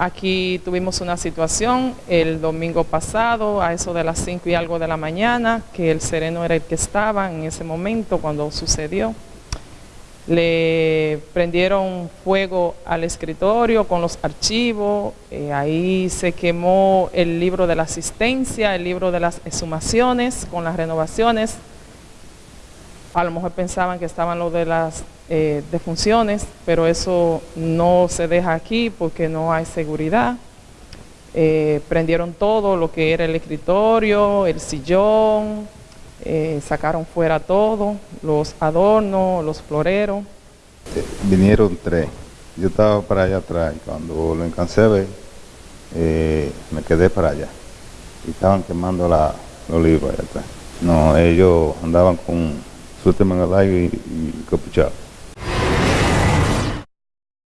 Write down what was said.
Aquí tuvimos una situación el domingo pasado, a eso de las 5 y algo de la mañana, que el sereno era el que estaba en ese momento cuando sucedió. Le prendieron fuego al escritorio con los archivos, eh, ahí se quemó el libro de la asistencia, el libro de las exhumaciones con las renovaciones. A lo mejor pensaban que estaban los de las eh, defunciones, pero eso no se deja aquí porque no hay seguridad. Eh, prendieron todo lo que era el escritorio, el sillón, eh, sacaron fuera todo, los adornos, los floreros. Eh, vinieron tres. Yo estaba para allá atrás y cuando lo eh, me quedé para allá. Y estaban quemando la, los libros allá atrás. No, ellos andaban con su tema en el aire y, y capuchado.